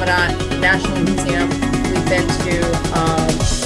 to National Museum, we've been to um,